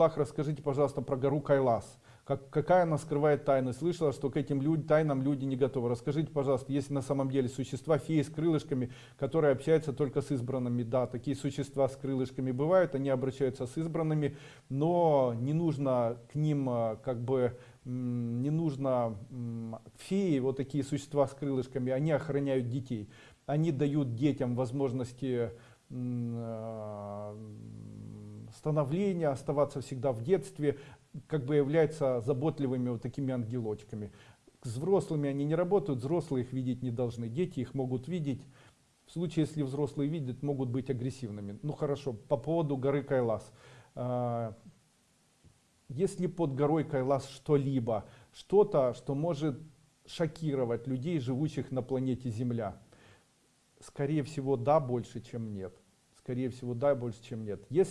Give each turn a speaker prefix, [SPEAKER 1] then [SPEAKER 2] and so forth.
[SPEAKER 1] Аллах, расскажите, пожалуйста, про гору Кайлас. Как, какая она скрывает тайны? Слышала, что к этим люд, тайнам люди не готовы. Расскажите, пожалуйста, есть на самом деле существа, феи с крылышками, которые общаются только с избранными. Да, такие существа с крылышками бывают, они обращаются с избранными, но не нужно к ним а, как бы не нужно феи, вот такие существа с крылышками, они охраняют детей. Они дают детям возможности а, становления, оставаться всегда в детстве, как бы являются заботливыми вот такими ангелочками. С взрослыми они не работают, взрослые их видеть не должны, дети их могут видеть. В случае, если взрослые видят, могут быть агрессивными. Ну хорошо, по поводу горы Кайлас. А, если под горой Кайлас что-либо, что-то, что может шокировать людей, живущих на планете Земля, скорее всего, да, больше, чем нет. Скорее всего, да, больше, чем нет. Если